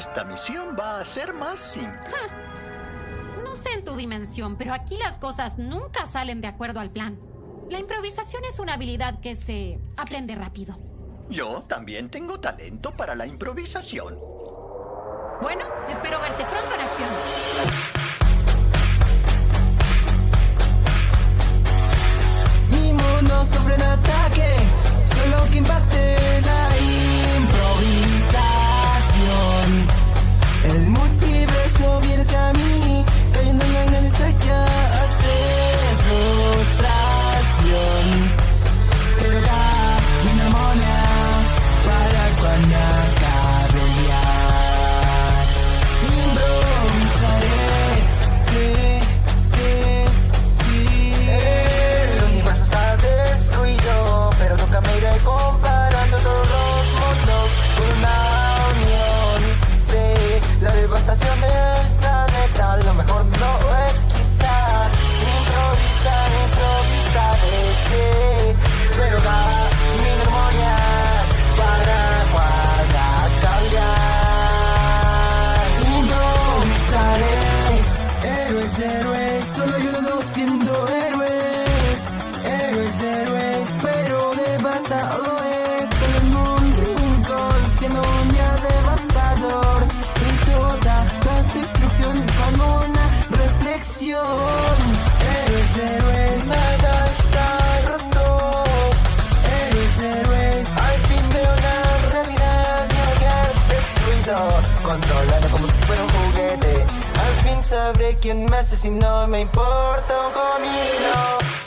esta misión va a ser más simple. No sé en tu dimensión, pero aquí las cosas nunca salen de acuerdo al plan. La improvisación es una habilidad que se aprende rápido. Yo también tengo talento para la improvisación. Bueno, espero verte pronto en acción. Siendo un día devastador y toda la destrucción como una reflexión. Héroes, héroes, nada está roto. Héroes, héroes, al fin veo la realidad y hogar destruido, controlado como si fuera un juguete. Al fin sabré quién me asesinó, me importa un comino.